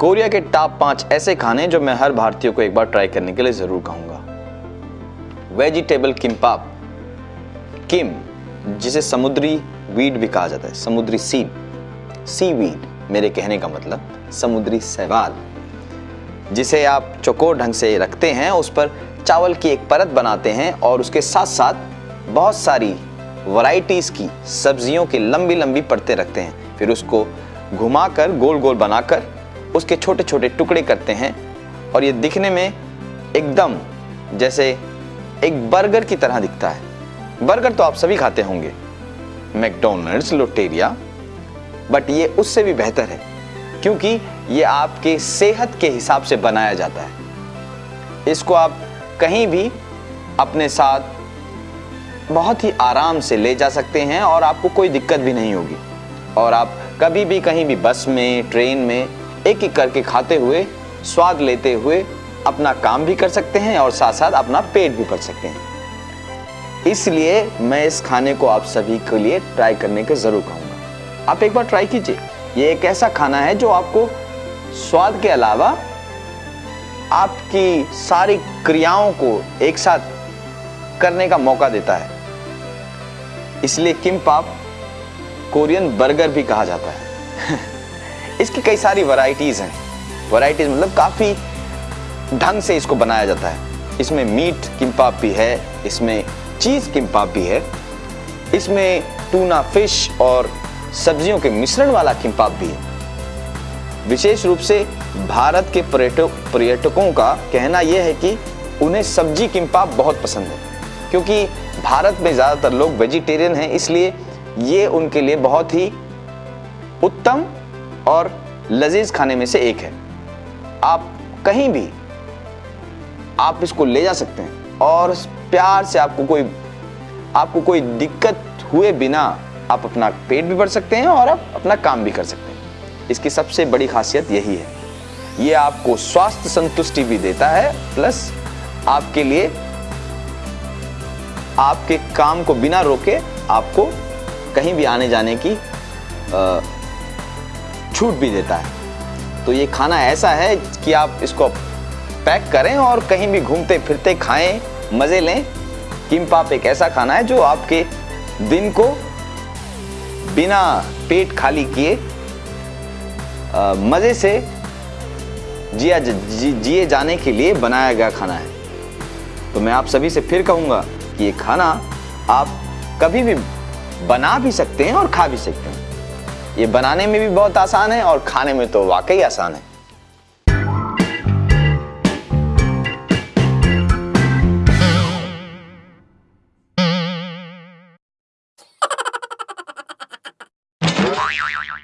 Korea के top पाँच ऐसे खाने जो मैं हर भारतीय को एक बार ट्राई करने के लिए ज़रूर कहूँगा। वेजिटेबल किम्पाप किम, जिसे समुद्री वीड भी कहा जाता है, समुद्री सीड सी वीड मेरे कहने का मतलब समुद्री सवाल जिसे आप चौकोर ढंग से रखते हैं, उस पर चावल की एक परत बनाते हैं और उसके साथ साथ बहुत सारी वैरायटीज़ की सब्जियों की लंबी लंबी परतें रखते हैं। फिर उसको घुमाकर गोल गोल बनाकर उसके छोटे छोटे टुकड़े करते हैं और ये दिखने में एकदम जैसे एक बर्गर की तरह दिखता है। बर्गर तो आप सभी खाते होंगे। मैकडोनल्ड्स, लोटेरिया। बट ये उससे भी बेहतर है, क्योंकि ये आपके सेहत के हिसाब से बनाया जाता है। इसको आप कहीं भी अपने साथ बहुत ही आराम से ले जा सकते हैं और आपको कोई दिक्कत भी नहीं होगी। और आप कभी भी कहीं भी बस में, ट्रेन में एक एक करके खाते हुए, स्वाद लेते हुए अपना काम भी कर सकते हैं और साथ साथ अपना पेट भी भर सकते हैं। इसलिए मैं इस खाने को आप सभी के लिए ट्राई करने के ज़रूर कहूँगा। आप एक बार ट्राई कीजिए। ये एक ऐसा खाना है जो आपको स्वाद के अलावा आपकी सारी क्रियाओं को एक साथ करने का मौका देता है। इसलिए किम पाप कोरियन बर्गर भी कहा जाता है। इसकी कई सारी वैरायटीज़ हैं। वैरायटीज़ मतलब काफ़ी ढंग से इसको बनाया जाता है। इसमें मीट किम्पाप भी है, इसमें चीज़ किम्पाप भी है, इसमें टूना फ़िश और सब्जियों के मिश्रण वाला किम्पाप भी है। विशेष रूप से भारत के पर्यटक, पर्यटकों का कहना यह है कि उन्हें सब्ज़ी किम्पाप बहुत पसंद है, क्योंकि भारत में ज़्यादातर लोग वेजिटेरियन हैं, इसलिए ये उनके लिए बहुत ही उत्तम और लजीज खाने में से एक है। आप कहीं भी, आप इसको ले जा सकते हैं। और प्यार से आपको कोई आपको कोई दिक्कत हुए बिना आप अपना पेट भी भर सकते हैं और आप अपना काम भी कर सकते हैं। इसकी सबसे बड़ी खासियत यही है। ये आपको स्वास्थ्य संतुष्टि भी देता है, प्लस आपके लिए, आपके काम को बिना रोके आपको कहीं भी आने जाने की छूट भी देता है। तो ये खाना ऐसा है कि आप इसको पैक करें और कहीं भी घूमते फिरते खाएँ, मज़े लें। किम्पाप एक ऐसा खाना है जो आपके दिन को बिना पेट खाली किए मज़े से जिया जिए जाने के लिए बनाया गया खाना है। तो मैं आप सभी से फिर कहूँगा कि ये खाना आप कभी भी बना भी सकते हैं और खा भी सकते हैं। ये बनाने में भी बहुत आसान है और खाने में तो वाकई आसान है।